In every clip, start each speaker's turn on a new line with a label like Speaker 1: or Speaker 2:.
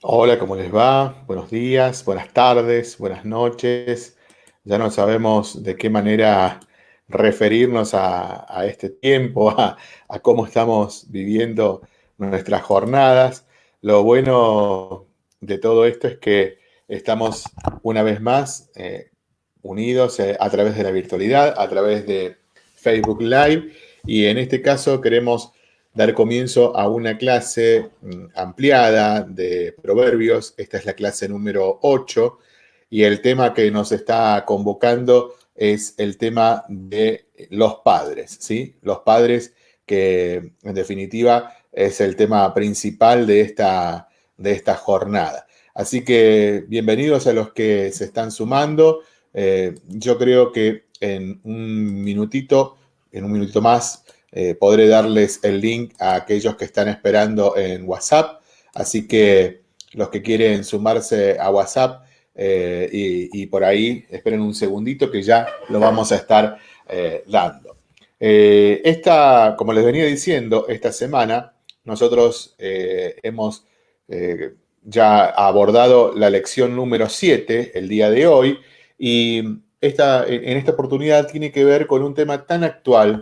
Speaker 1: Hola, ¿cómo les va? Buenos días, buenas tardes, buenas noches. Ya no sabemos de qué manera referirnos a, este tiempo, a, a, cómo estamos viviendo nuestras jornadas. Lo bueno de todo esto es que estamos una vez más eh, unidos eh, a través de la virtualidad, a través de Facebook Live y en este caso queremos dar comienzo a una clase mm, ampliada de proverbios. Esta es la clase número 8 y el tema que nos está convocando es el tema de los padres, ¿sí? Los padres que en definitiva es el tema principal de esta, de esta jornada. Así que bienvenidos a los que se están sumando. Eh, yo creo que en un minutito, en un minutito más, eh, podré darles el link a aquellos que están esperando en WhatsApp. Así que los que quieren sumarse a WhatsApp eh, y, por ahí, esperen un segundito que ya lo vamos a estar eh, dando. esta, como les venía diciendo, esta semana nosotros hemos ya abordado la lección número 7 el día de hoy y esta, en esta oportunidad tiene que ver con un tema tan actual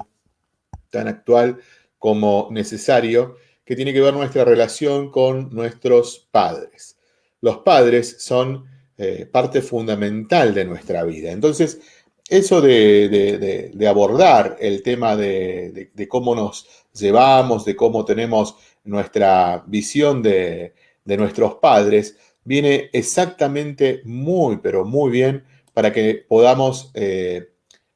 Speaker 1: tan actual como necesario, que tiene que ver nuestra relación con nuestros padres. Los padres son eh, parte fundamental de nuestra vida. Entonces, eso de, abordar el tema de, cómo nos llevamos, de cómo tenemos nuestra visión de, nuestros padres, viene exactamente muy, pero muy bien para que podamos, eh,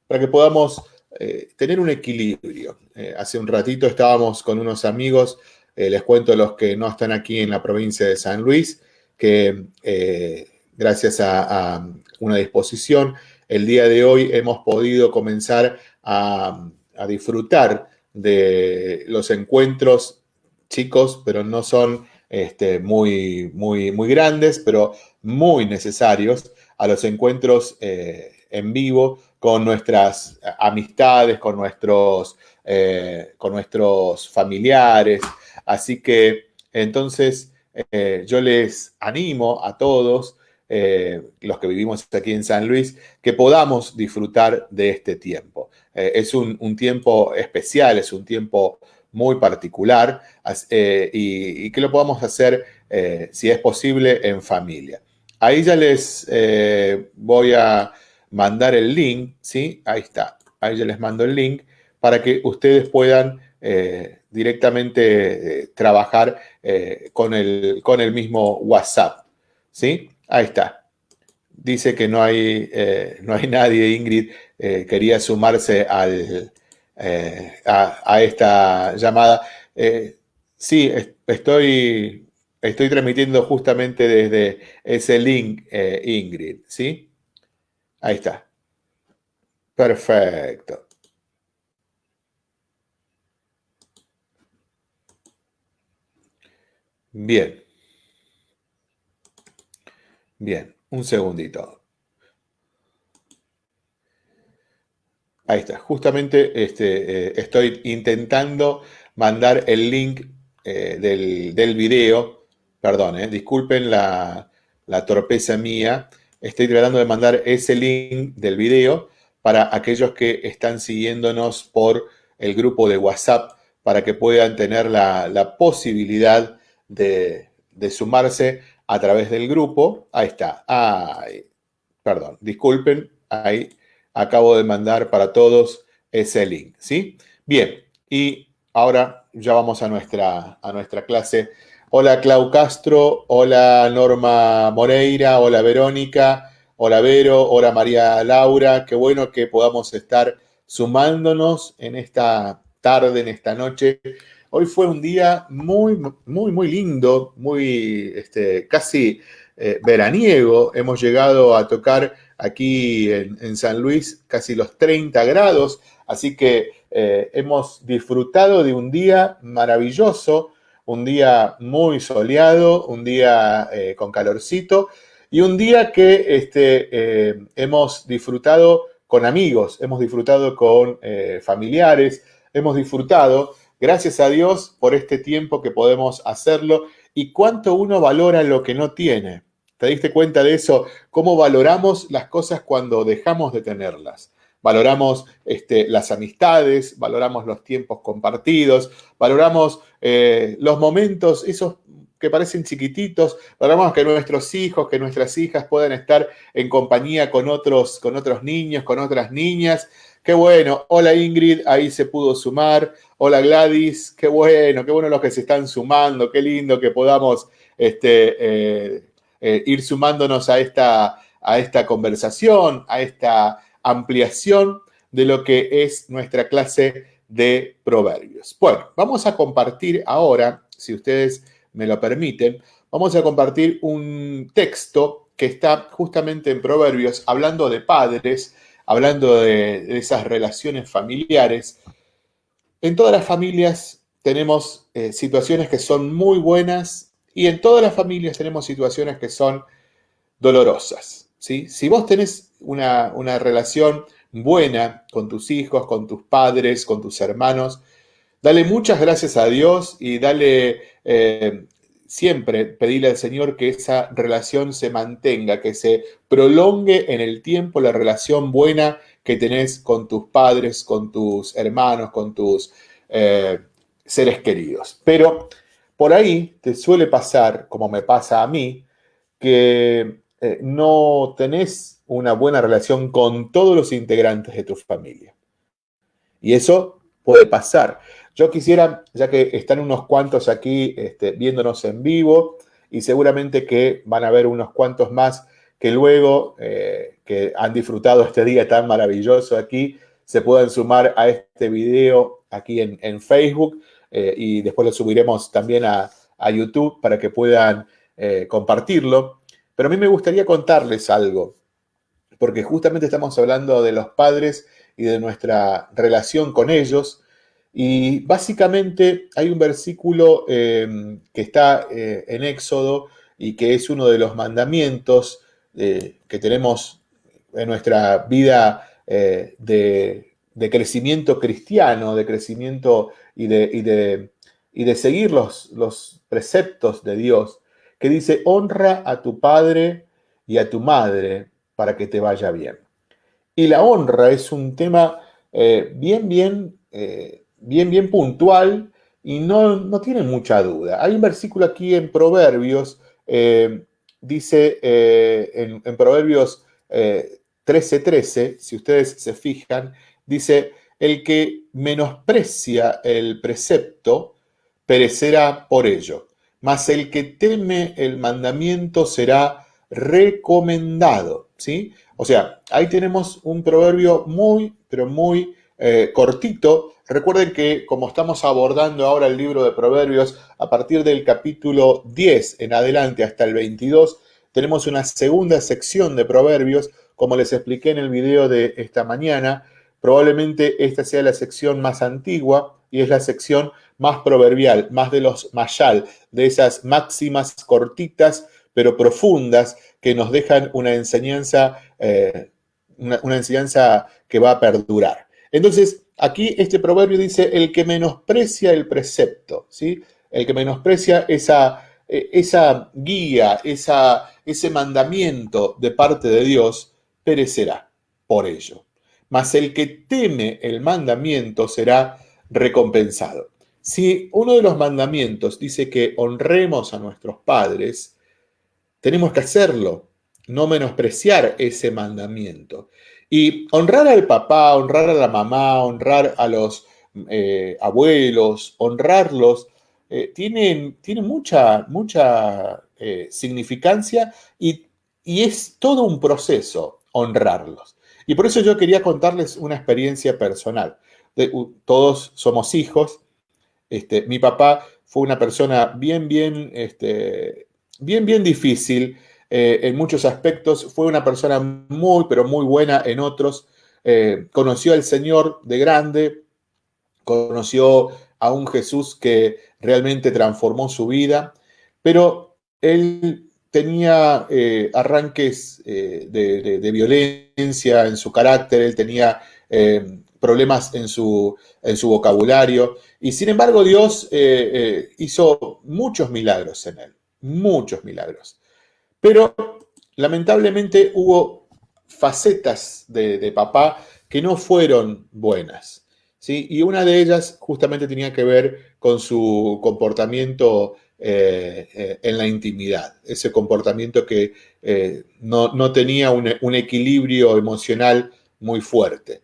Speaker 1: para que podamos eh, tener un equilibrio. Eh, hace un ratito estábamos con unos amigos, eh, les cuento los que no están aquí en la provincia de San Luis, que gracias a, una disposición, el día de hoy hemos podido comenzar a, disfrutar de los encuentros chicos, pero no son este, muy, muy, muy grandes, pero muy necesarios a los encuentros en vivo con nuestras amistades, con nuestros, eh, con nuestros familiares. Así que entonces eh, yo les animo a todos, eh, los que vivimos aquí en San Luis, que podamos disfrutar de este tiempo. es un, tiempo especial, es un tiempo muy particular y, y, que lo podamos hacer, si es posible, en familia. Ahí ya les voy a mandar el link, ¿sí? Ahí está, ahí ya les mando el link para que ustedes puedan eh, directamente eh, trabajar eh, con, el, con el mismo WhatsApp, ¿sí? Ahí está. Dice que no hay, no hay nadie, Ingrid, quería sumarse al, a, esta llamada. sí, estoy, estoy transmitiendo justamente desde ese link, Ingrid, ¿sí? Ahí está. Perfecto. Bien. Bien, un segundito. Ahí está. Justamente este, eh, estoy intentando mandar el link eh, del, del, video. Perdón, eh, disculpen la, la torpeza mía estoy tratando de mandar ese link del video para aquellos que están siguiéndonos por el grupo de WhatsApp para que puedan tener la, posibilidad de, sumarse a través del grupo. Ahí está. Ay, perdón, disculpen. Ahí acabo de mandar para todos ese link, ¿sí? Bien, y ahora ya vamos a nuestra, a nuestra clase Hola Clau Castro, hola Norma Moreira, hola Verónica, hola Vero, hola María Laura. Qué bueno que podamos estar sumándonos en esta tarde, en esta noche. Hoy fue un día muy, muy, muy lindo, muy, este, casi eh, veraniego. Hemos llegado a tocar aquí en, San Luis casi los 30 grados, así que eh, hemos disfrutado de un día maravilloso un día muy soleado, un día eh, con calorcito y un día que este, eh, hemos disfrutado con amigos, hemos disfrutado con eh, familiares, hemos disfrutado gracias a Dios por este tiempo que podemos hacerlo y cuánto uno valora lo que no tiene. ¿Te diste cuenta de eso? ¿Cómo valoramos las cosas cuando dejamos de tenerlas? Valoramos este, las amistades, valoramos los tiempos compartidos, valoramos eh, los momentos, esos que parecen chiquititos, valoramos que nuestros hijos, que nuestras hijas puedan estar en compañía con otros, con otros niños, con otras niñas. Qué bueno. Hola Ingrid, ahí se pudo sumar. Hola Gladys, qué bueno, qué bueno los que se están sumando, qué lindo que podamos este, eh, eh, ir sumándonos a esta, a esta conversación, a esta ampliación de lo que es nuestra clase de proverbios. Bueno, vamos a compartir ahora, si ustedes me lo permiten, vamos a compartir un texto que está justamente en proverbios, hablando de padres, hablando de, esas relaciones familiares. En todas las familias tenemos eh, situaciones que son muy buenas y en todas las familias tenemos situaciones que son dolorosas. Si vos tenés una, relación buena con tus hijos, con tus padres, con tus hermanos, dale muchas gracias a Dios y dale eh, siempre pedirle al Señor que esa relación se mantenga, que se prolongue en el tiempo la relación buena que tenés con tus padres, con tus hermanos, con tus eh, seres queridos. Pero por ahí te suele pasar, como me pasa a mí, que eh, no tenés una buena relación con todos los integrantes de tu familia. Y eso puede pasar. Yo quisiera, ya que están unos cuantos aquí este, viéndonos en vivo, y seguramente que van a haber unos cuantos más que luego, eh, que han disfrutado este día tan maravilloso aquí, se puedan sumar a este video aquí en, Facebook eh, y después lo subiremos también a, YouTube para que puedan compartirlo. Pero a mí me gustaría contarles algo, porque justamente estamos hablando de los padres y de nuestra relación con ellos, y básicamente hay un versículo em, que está eh, en Éxodo y que es uno de los mandamientos eh, que tenemos en nuestra vida eh, de, crecimiento cristiano, de crecimiento y de, seguir los preceptos de Dios, que dice, honra a tu padre y a tu madre para que te vaya bien. Y la honra es un tema bien, bien bien, bien puntual y no, no tiene mucha duda. Hay un versículo aquí en Proverbios, eh, dice eh, en, Proverbios 13:13, eh, si ustedes se fijan, dice, el que menosprecia el precepto perecerá por ello, mas el que teme el mandamiento será recomendado, ¿sí? O sea, ahí tenemos un proverbio muy, pero muy cortito, Recuerden que como estamos abordando ahora el libro de Proverbios, a partir del capítulo 10 en adelante hasta el 22, tenemos una segunda sección de Proverbios, como les expliqué en el video de esta mañana. Probablemente esta sea la sección más antigua y es la sección más proverbial, más de los mayal, de esas máximas cortitas pero profundas que nos dejan una enseñanza, eh, una enseñanza que va a perdurar. Entonces, Aquí este proverbio dice, el que menosprecia el precepto, ¿sí? El que menosprecia esa, e, esa guía, esa, ese mandamiento de parte de Dios, perecerá por ello. Mas el que teme el mandamiento será recompensado. Si uno de los mandamientos dice que honremos a nuestros padres, tenemos que hacerlo, no menospreciar ese mandamiento. Y honrar al papá, honrar a la mamá, honrar a los eh, abuelos, honrarlos, eh, tiene, mucha, mucha eh, significancia y, es todo un proceso honrarlos. Y por eso yo quería contarles una experiencia personal. todos somos hijos. Este, mi papá fue una persona bien, bien, este, bien, bien difícil. Eh, en muchos aspectos, fue una persona muy, pero muy buena en otros. Eh, conoció al Señor de grande, conoció a un Jesús que realmente transformó su vida, pero él tenía eh, arranques de, violencia en su carácter, él tenía problemas en su, en su vocabulario. Y sin embargo, Dios hizo muchos milagros en él, muchos milagros. Pero lamentablemente hubo facetas de, papá que no fueron buenas. ¿sí? Y una de ellas justamente tenía que ver con su comportamiento eh, eh, en la intimidad, ese comportamiento que eh, no, tenía un, equilibrio emocional muy fuerte.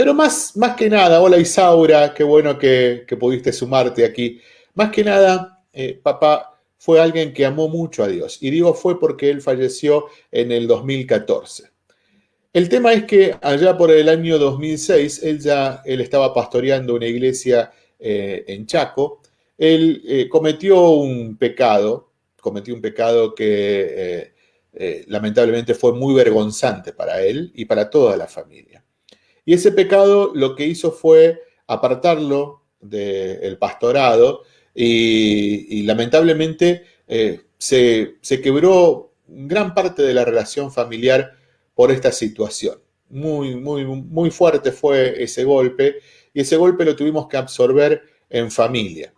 Speaker 1: Pero más, más que nada, hola Isaura, qué bueno que, que pudiste sumarte aquí. Más que nada, papá fue alguien que amó mucho a Dios. Y digo fue porque él falleció en el 2014. El tema es que allá por el año 2006, él ya él estaba pastoreando una iglesia eh, en Chaco. Él eh, cometió un pecado, cometió un pecado que eh, lamentablemente fue muy vergonzante para él y para toda la familia. Y ese pecado lo que hizo fue apartarlo del pastorado y, lamentablemente eh, se, quebró gran parte de la relación familiar por esta situación. Muy, muy, muy fuerte fue ese golpe y ese golpe lo tuvimos que absorber en familia.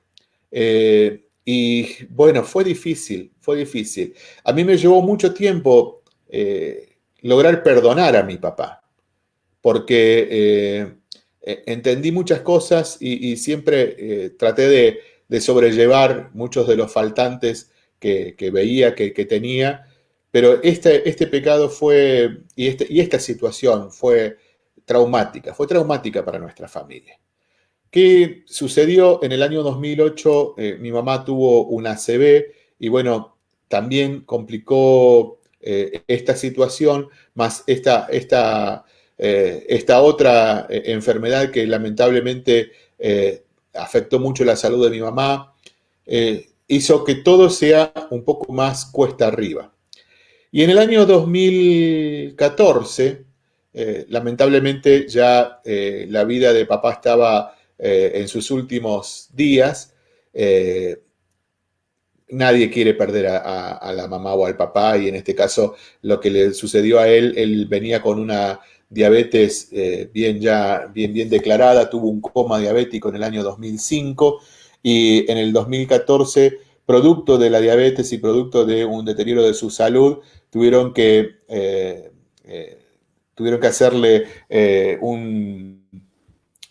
Speaker 1: Eh, y bueno, fue difícil, fue difícil. A mí me llevó mucho tiempo eh, lograr perdonar a mi papá, porque entendí muchas cosas y siempre traté de, sobrellevar muchos de los faltantes que, veía, que, tenía, pero este, este pecado fue, y, este, y esta situación fue traumática, fue traumática para nuestra familia. ¿Qué sucedió? En el año 2008 eh, mi mamá tuvo una ACV y bueno, también complicó eh, esta situación, más esta, esta, eh, esta otra enfermedad que lamentablemente afectó mucho la salud de mi mamá, eh, hizo que todo sea un poco más cuesta arriba. Y en el año 2014, eh, lamentablemente ya eh, la vida de papá estaba en sus últimos días. nadie quiere perder a, la mamá o al papá y en este caso lo que le sucedió a él, él venía con una diabetes eh, bien, ya, bien, bien declarada, tuvo un coma diabético en el año 2005 y en el 2014, producto de la diabetes y producto de un deterioro de su salud, tuvieron que, eh, eh, tuvieron que hacerle un,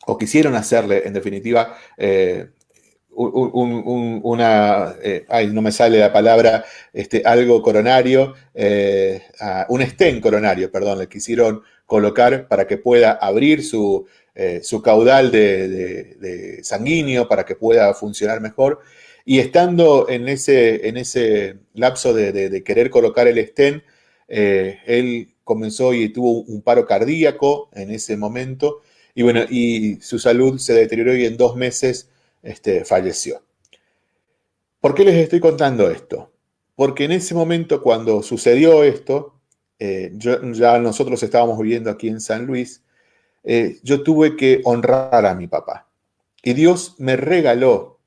Speaker 1: o quisieron hacerle, en definitiva, una, ay, no me sale la palabra, este, algo coronario, un estén coronario, perdón, le quisieron colocar para que pueda abrir su, eh, caudal de, sanguíneo, para que pueda funcionar mejor. Y estando en ese, en ese lapso de, querer colocar el stent, eh, él comenzó y tuvo un paro cardíaco en ese momento. Y bueno, y su salud se deterioró y en dos meses este, falleció. ¿Por qué les estoy contando esto? Porque en ese momento, cuando sucedió esto, eh, ya nosotros estábamos viviendo aquí en San Luis, eh, yo tuve que honrar a mi papá. Y Dios me regaló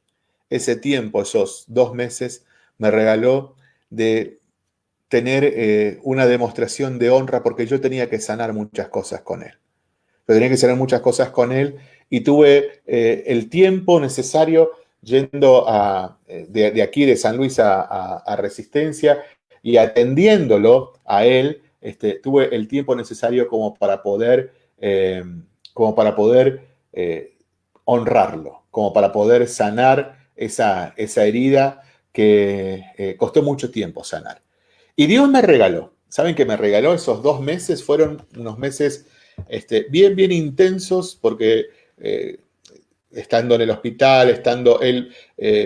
Speaker 1: ese tiempo, esos dos meses, me regaló de tener eh, una demostración de honra porque yo tenía que sanar muchas cosas con él. Yo tenía que sanar muchas cosas con él y tuve el tiempo necesario yendo de, aquí de San Luis a Resistencia y atendiéndolo a él este, tuve el tiempo necesario como para poder, eh, como para poder eh, honrarlo, como para poder sanar esa, esa herida que eh, costó mucho tiempo sanar. Y Dios me regaló, ¿saben que me regaló esos dos meses? Fueron unos meses este, bien, bien intensos porque estando en el hospital, estando él,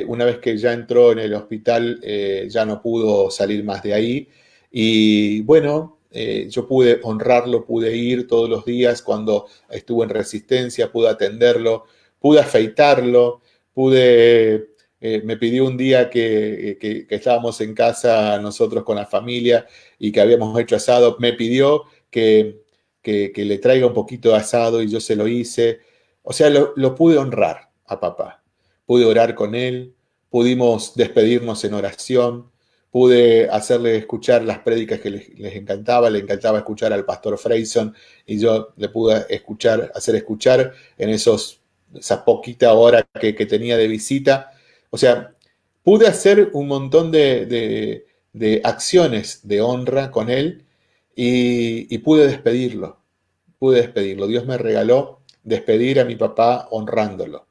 Speaker 1: una vez que ya entró en el hospital, ya no pudo salir más de ahí. Y bueno, eh, yo pude honrarlo, pude ir todos los días cuando estuvo en resistencia, pude atenderlo, pude afeitarlo, pude, eh, me pidió un día que, estábamos en casa nosotros con la familia y que habíamos hecho asado, me pidió que, le traiga un poquito de asado y yo se lo hice. O sea, lo, lo pude honrar a papá. Pude orar con él, pudimos despedirnos en oración, pude hacerle escuchar las prédicas que les, encantaba, le encantaba escuchar al pastor Freyson y yo le pude escuchar, hacer escuchar en esos, esa poquita hora que, tenía de visita. O sea, pude hacer un montón de, acciones de honra con él y, y pude despedirlo, pude despedirlo. Dios me regaló despedir a mi papá honrándolo.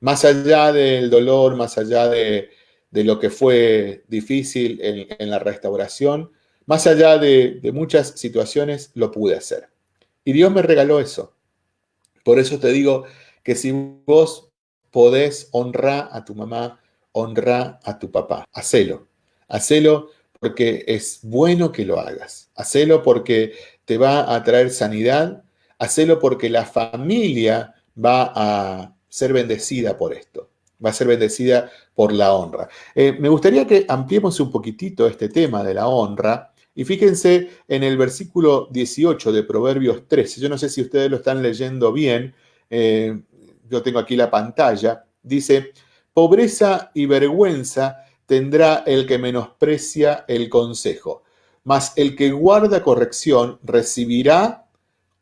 Speaker 1: Más allá del dolor, más allá de, de lo que fue difícil en, la restauración, más allá de, muchas situaciones, lo pude hacer. Y Dios me regaló eso. Por eso te digo que si vos podés honrar a tu mamá, honra a tu papá. Hacelo. Hacelo porque es bueno que lo hagas. Hacelo porque te va a traer sanidad. Hacelo porque la familia va a ser bendecida por esto va a ser bendecida por la honra. Eh, me gustaría que ampliemos un poquitito este tema de la honra y fíjense en el versículo 18 de Proverbios 13. Yo no sé si ustedes lo están leyendo bien, eh, yo tengo aquí la pantalla. Dice, pobreza y vergüenza tendrá el que menosprecia el consejo, mas el que guarda corrección recibirá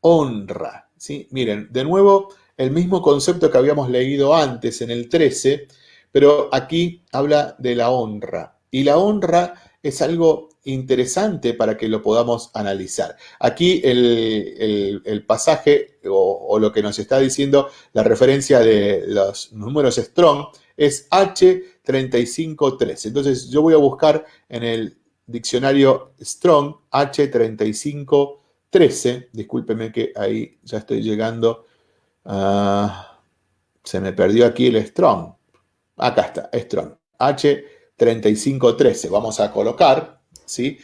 Speaker 1: honra. ¿Sí? Miren, de nuevo el mismo concepto que habíamos leído antes en el 13, pero aquí habla de la honra. Y la honra es algo interesante para que lo podamos analizar. Aquí el, pasaje o, lo que nos está diciendo la referencia de los números Strong es H3513. Entonces yo voy a buscar en el diccionario Strong H3513. Discúlpeme que ahí ya estoy llegando Ah, se me perdió aquí el Strong. Acá está, Strong. H3513. Vamos a colocar, ¿sí?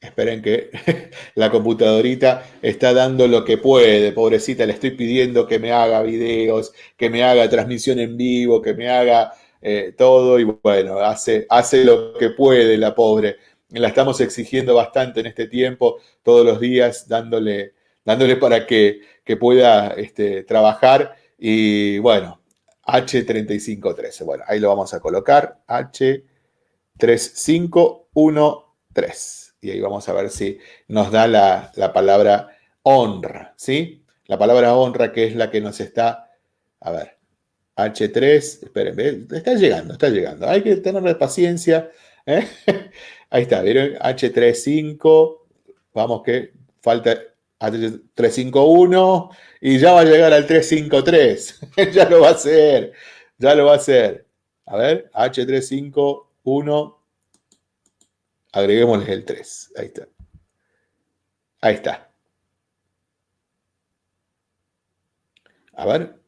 Speaker 1: Esperen que la computadorita está dando lo que puede. Pobrecita, le estoy pidiendo que me haga videos, que me haga transmisión en vivo, que me haga eh, todo. Y bueno, hace, hace lo que puede la pobre. La estamos exigiendo bastante en este tiempo, todos los días, dándole dándole para que, pueda este, trabajar. Y bueno, H3513. Bueno, ahí lo vamos a colocar. H3513. Y ahí vamos a ver si nos da la, palabra honra, ¿sí? La palabra honra que es la que nos está, a ver, H3, esperen, está llegando, está llegando. Hay que tener paciencia. ¿eh? Ahí está, ¿vieron? H35, vamos que falta 351 y ya va a llegar al 353. ya lo va a hacer, ya lo va a hacer. A ver, H351, agreguémosle el 3. Ahí está. Ahí está. A ver,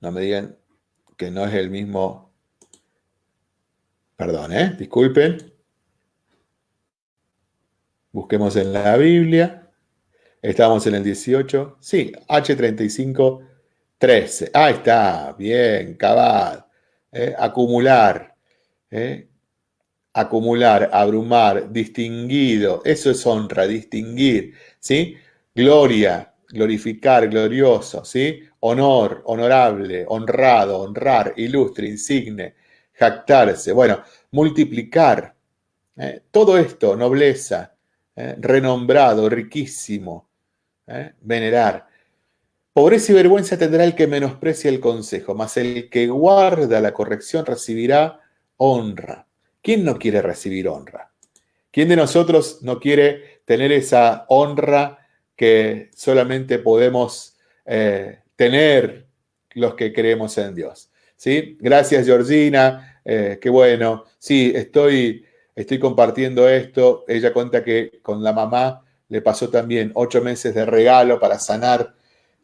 Speaker 1: no me digan que no es el mismo. Perdón, ¿eh? Disculpen. Busquemos en la Biblia. Estamos en el 18. Sí, H35, 13. Ahí está, bien, cabal. ¿eh? acumular. ¿eh? Acumular, abrumar, distinguido. Eso es honra, distinguir. ¿sí? Gloria, glorificar, glorioso. ¿sí? Honor, honorable, honrado, honrar, ilustre, insigne, jactarse. Bueno, multiplicar. ¿eh? Todo esto, nobleza, renombrado, riquísimo, ¿eh? venerar. Pobreza y vergüenza tendrá el que menosprecia el consejo, mas el que guarda la corrección recibirá honra. ¿Quién no quiere recibir honra? ¿Quién de nosotros no quiere tener esa honra que solamente podemos eh, tener los que creemos en Dios? ¿Sí? Gracias, Georgina. Eh, qué bueno. Sí, estoy, estoy compartiendo esto. Ella cuenta que con la mamá le pasó también ocho meses de regalo para sanar.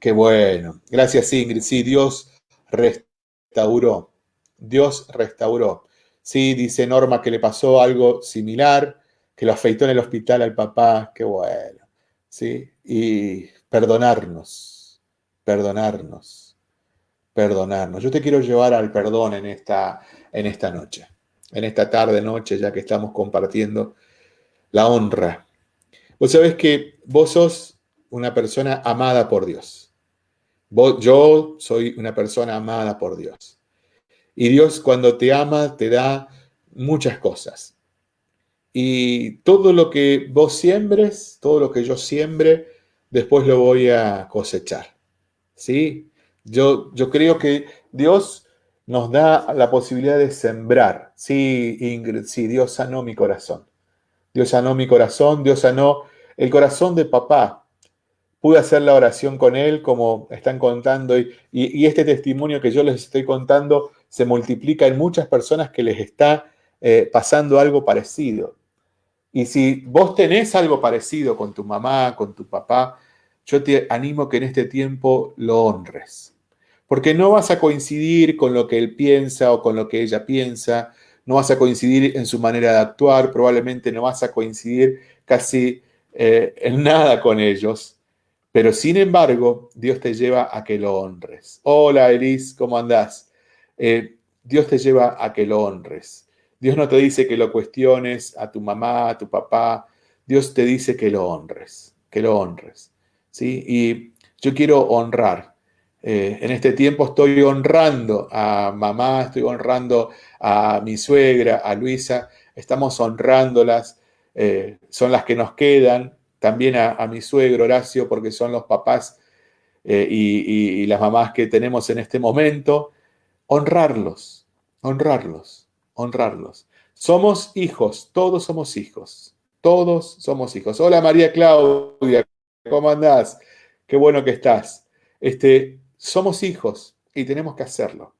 Speaker 1: Qué bueno. Gracias, Ingrid. Sí, Dios restauró. Dios restauró. Sí, dice Norma que le pasó algo similar, que lo afeitó en el hospital al papá. Qué bueno. Sí, y perdonarnos, perdonarnos, perdonarnos. Yo te quiero llevar al perdón en esta, en esta noche, en esta tarde, noche, ya que estamos compartiendo la honra Vos sabés que vos sos una persona amada por Dios. yo soy una persona amada por Dios. Y Dios cuando te ama te da muchas cosas. y todo lo que vos siembres, todo lo que yo siembre, después lo voy a cosechar. ¿Sí? Yo, yo creo que Dios nos da la posibilidad de sembrar. Sí, Ingrid, sí, Dios sanó mi corazón. Dios sanó mi corazón, Dios sanó el corazón de papá. Pude hacer la oración con él, como están contando, y, este testimonio que yo les estoy contando se multiplica en muchas personas que les está eh, pasando algo parecido. Y si vos tenés algo parecido con tu mamá, con tu papá, yo te animo que en este tiempo lo honres. Porque no vas a coincidir con lo que él piensa o con lo que ella piensa, no vas a coincidir en su manera de actuar, probablemente no vas a coincidir casi eh, en nada con ellos, pero sin embargo, Dios te lleva a que lo honres. Hola, Elis, ¿cómo andás? Eh, Dios te lleva a que lo honres. Dios no te dice que lo cuestiones a tu mamá, a tu papá. Dios te dice que lo honres, que lo honres. ¿sí? Y yo quiero honrar. Eh, en este tiempo estoy honrando a mamá, estoy honrando a mi suegra, a Luisa. Estamos honrándolas. Eh, son las que nos quedan. También a, mi suegro Horacio, porque son los papás eh, y las mamás que tenemos en este momento. Honrarlos, honrarlos honrarlos. Somos hijos, todos somos hijos, todos somos hijos. Hola María Claudia, ¿cómo andás? Qué bueno que estás. Este, somos hijos y tenemos que hacerlo.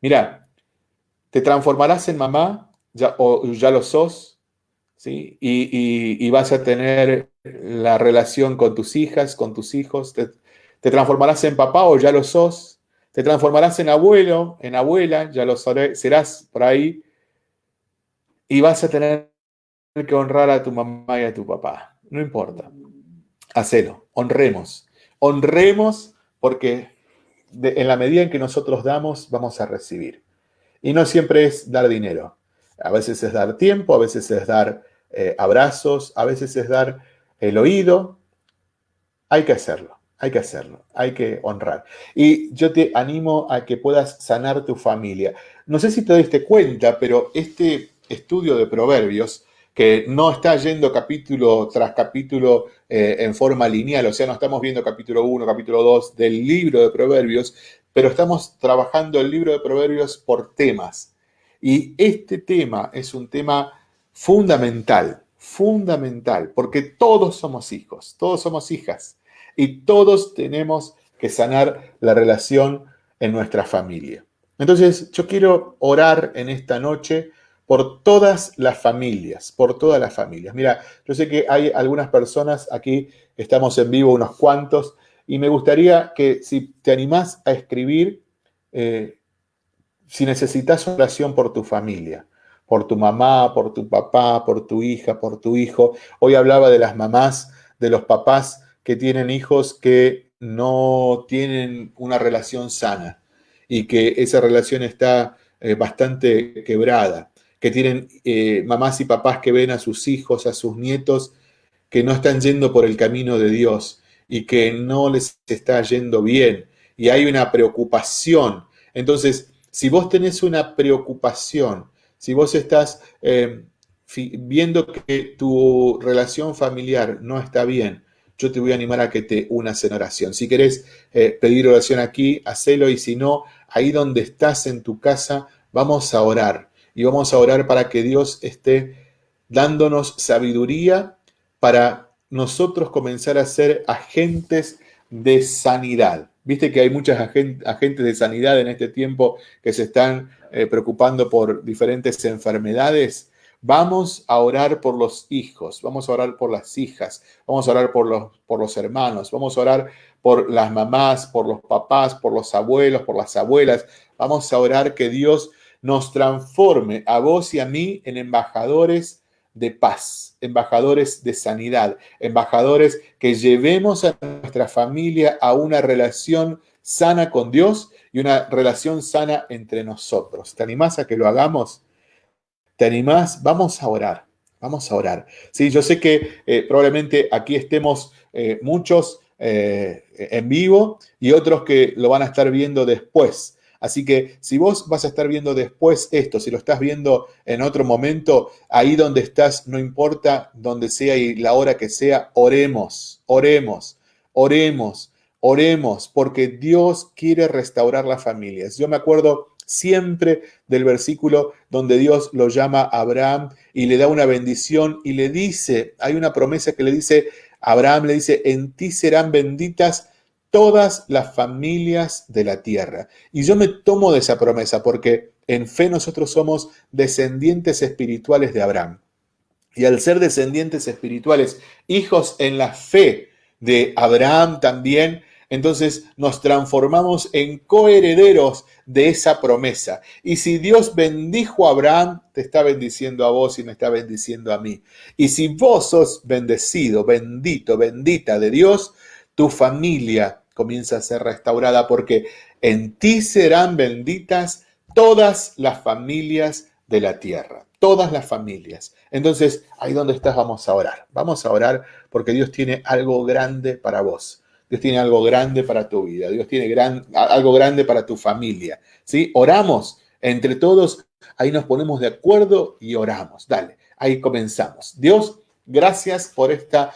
Speaker 1: Mira, te transformarás en mamá, ya, o ya lo sos, ¿sí? Y, vas a tener la relación con tus hijas, con tus hijos. Te, transformarás en papá o ya lo sos. Te transformarás en abuelo, en abuela, ya lo serás por ahí y vas a tener que honrar a tu mamá y a tu papá. No importa. Hacelo. Honremos. Honremos porque en la medida en que nosotros damos, vamos a recibir. Y no siempre es dar dinero. A veces es dar tiempo, a veces es dar eh, abrazos, a veces es dar el oído. Hay que hacerlo, hay que hacerlo, hay que honrar. Y yo te animo a que puedas sanar tu familia. No sé si te diste cuenta, pero este estudio de proverbios que no está yendo capítulo tras capítulo eh, en forma lineal, o sea, no estamos viendo capítulo 1, capítulo 2 del libro de proverbios, pero estamos trabajando el libro de proverbios por temas. Y este tema es un tema fundamental, fundamental, porque todos somos hijos, todos somos hijas, y todos tenemos que sanar la relación en nuestra familia. Entonces, yo quiero orar en esta noche por todas las familias, por todas las familias. Mira, yo sé que hay algunas personas aquí, estamos en vivo unos cuantos, y me gustaría que si te animás a escribir, eh, si necesitas oración por tu familia, por tu mamá, por tu papá, por tu hija, por tu hijo. Hoy hablaba de las mamás, de los papás que tienen hijos que no tienen una relación sana y que esa relación está eh, bastante quebrada que tienen eh, mamás y papás que ven a sus hijos, a sus nietos, que no están yendo por el camino de Dios y que no les está yendo bien. Y hay una preocupación. Entonces, si vos tenés una preocupación, si vos estás eh, viendo que tu relación familiar no está bien, yo te voy a animar a que te unas en oración. Si querés eh, pedir oración aquí, hacelo y si no, ahí donde estás en tu casa, vamos a orar y vamos a orar para que Dios esté dándonos sabiduría para nosotros comenzar a ser agentes de sanidad. Viste que hay muchas agentes de sanidad en este tiempo que se están eh, preocupando por diferentes enfermedades. Vamos a orar por los hijos, vamos a orar por las hijas, vamos a orar por los, por los hermanos, vamos a orar por las mamás, por los papás, por los abuelos, por las abuelas. Vamos a orar que Dios nos transforme a vos y a mí en embajadores de paz, embajadores de sanidad, embajadores que llevemos a nuestra familia a una relación sana con Dios y una relación sana entre nosotros. ¿Te animás a que lo hagamos? ¿Te animás? Vamos a orar, vamos a orar. Sí, yo sé que eh, probablemente aquí estemos eh, muchos eh, en vivo y otros que lo van a estar viendo después. Así que si vos vas a estar viendo después esto, si lo estás viendo en otro momento, ahí donde estás, no importa donde sea y la hora que sea, oremos, oremos, oremos, oremos, porque Dios quiere restaurar las familias. Yo me acuerdo siempre del versículo donde Dios lo llama a Abraham y le da una bendición y le dice, hay una promesa que le dice, Abraham le dice, en ti serán benditas todas las familias de la tierra. Y yo me tomo de esa promesa porque en fe nosotros somos descendientes espirituales de Abraham. Y al ser descendientes espirituales, hijos en la fe de Abraham también, entonces nos transformamos en coherederos de esa promesa. Y si Dios bendijo a Abraham, te está bendiciendo a vos y me está bendiciendo a mí. Y si vos sos bendecido, bendito, bendita de Dios, tu familia comienza a ser restaurada porque en ti serán benditas todas las familias de la tierra, todas las familias. Entonces, ahí donde estás vamos a orar. Vamos a orar porque Dios tiene algo grande para vos. Dios tiene algo grande para tu vida. Dios tiene gran, algo grande para tu familia. ¿sí? Oramos entre todos. Ahí nos ponemos de acuerdo y oramos. Dale, ahí comenzamos. Dios, gracias por esta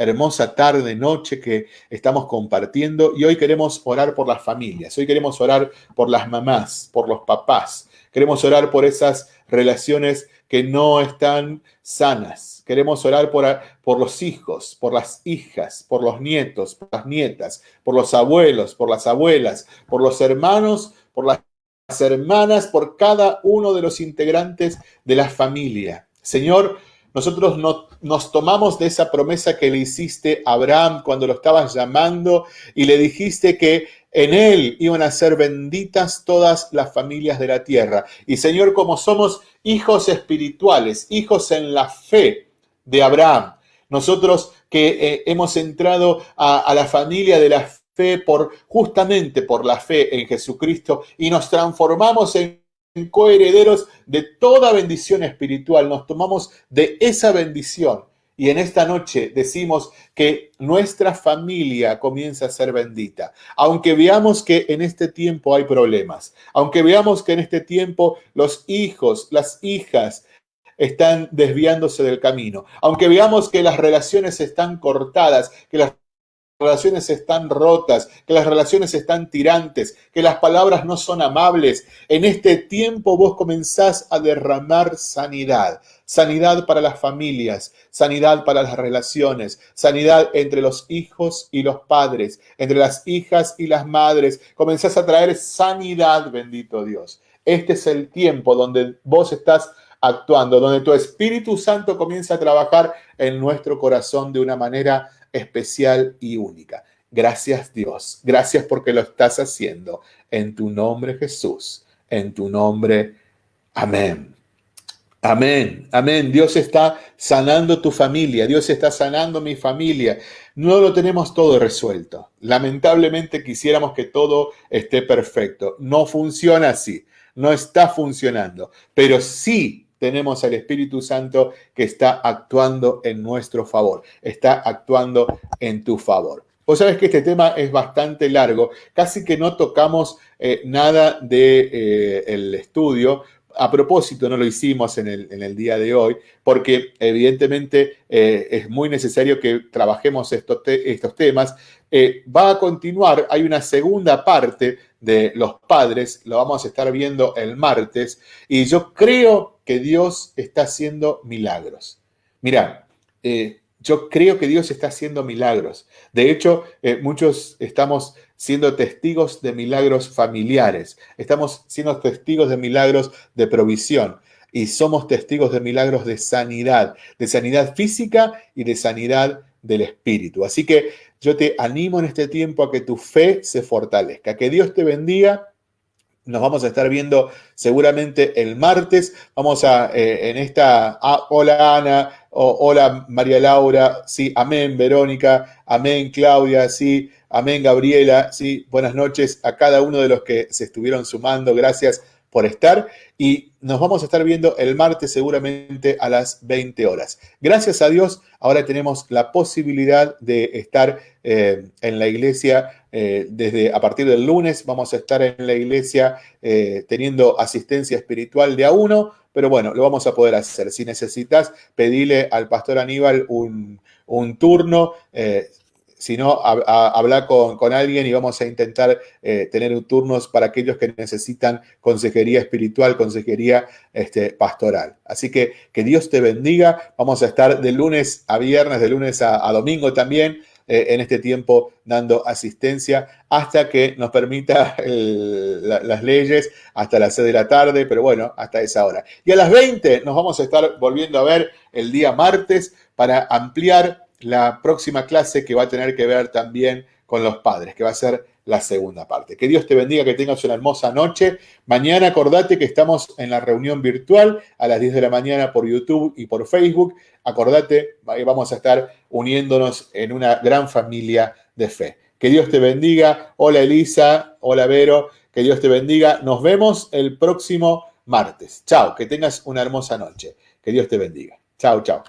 Speaker 1: hermosa tarde, noche que estamos compartiendo. Y hoy queremos orar por las familias, hoy queremos orar por las mamás, por los papás, queremos orar por esas relaciones que no están sanas, queremos orar por, por los hijos, por las hijas, por los nietos, por las nietas, por los abuelos, por las abuelas, por los hermanos, por las hermanas, por cada uno de los integrantes de la familia. Señor, nosotros nos tomamos de esa promesa que le hiciste a Abraham cuando lo estabas llamando y le dijiste que en él iban a ser benditas todas las familias de la tierra. Y Señor, como somos hijos espirituales, hijos en la fe de Abraham, nosotros que eh, hemos entrado a, a la familia de la fe por justamente por la fe en Jesucristo y nos transformamos en coherederos de toda bendición espiritual, nos tomamos de esa bendición y en esta noche decimos que nuestra familia comienza a ser bendita. Aunque veamos que en este tiempo hay problemas, aunque veamos que en este tiempo los hijos, las hijas están desviándose del camino, aunque veamos que las relaciones están cortadas, que las relaciones están rotas, que las relaciones están tirantes, que las palabras no son amables. En este tiempo vos comenzás a derramar sanidad. Sanidad para las familias, sanidad para las relaciones, sanidad entre los hijos y los padres, entre las hijas y las madres. Comenzás a traer sanidad, bendito Dios. Este es el tiempo donde vos estás actuando, donde tu Espíritu Santo comienza a trabajar en nuestro corazón de una manera especial y única. Gracias Dios, gracias porque lo estás haciendo. En tu nombre Jesús, en tu nombre, amén. Amén, amén. Dios está sanando tu familia, Dios está sanando mi familia. No lo tenemos todo resuelto. Lamentablemente quisiéramos que todo esté perfecto. No funciona así, no está funcionando, pero sí tenemos al Espíritu Santo que está actuando en nuestro favor, está actuando en tu favor. Vos sabés que este tema es bastante largo, casi que no tocamos eh, nada del de, eh, estudio, a propósito, no lo hicimos en el, día de hoy, porque evidentemente eh, es muy necesario que trabajemos estos temas. va a continuar, hay una segunda parte de los padres, lo vamos a estar viendo el martes, y yo creo que Dios está haciendo milagros. Mira, eh, yo creo que Dios está haciendo milagros. De hecho, eh, muchos estamos siendo testigos de milagros familiares, estamos siendo testigos de milagros de provisión y somos testigos de milagros de sanidad, de sanidad física y de sanidad del espíritu. Así que yo te animo en este tiempo a que tu fe se fortalezca, que Dios te bendiga nos vamos a estar viendo seguramente el martes. Vamos a, eh, en esta, ah, hola Ana, hola María Laura, sí, amén Verónica, amén Claudia, sí, amén Gabriela, sí, buenas noches a cada uno de los que se estuvieron sumando. Gracias por estar y nos vamos a estar viendo el martes seguramente a las 20 horas. Gracias a Dios, ahora tenemos la posibilidad de estar eh, en la iglesia eh, desde a partir del lunes. Vamos a estar en la iglesia eh, teniendo asistencia espiritual de a uno, pero bueno, lo vamos a poder hacer. Si necesitas, pedile al pastor Aníbal un, un turno sino hablar con, alguien y vamos a intentar eh, tener turnos para aquellos que necesitan consejería espiritual, consejería este, pastoral. Así que que Dios te bendiga. Vamos a estar de lunes a viernes, de lunes a, domingo también. Eh, en este tiempo dando asistencia hasta que nos permita las leyes hasta las 6 de la tarde, pero bueno, hasta esa hora. Y a las 20 nos vamos a estar volviendo a ver el día martes para ampliar la próxima clase que va a tener que ver también con los padres, que va a ser la segunda parte. Que Dios te bendiga, que tengas una hermosa noche. Mañana acordate que estamos en la reunión virtual a las 10 de la mañana por YouTube y por Facebook. Acordate, vamos a estar uniéndonos en una gran familia de fe. Que Dios te bendiga. Hola Elisa, hola Vero, que Dios te bendiga. Nos vemos el próximo martes. Chao, que tengas una hermosa noche. Que Dios te bendiga. Chao, chao.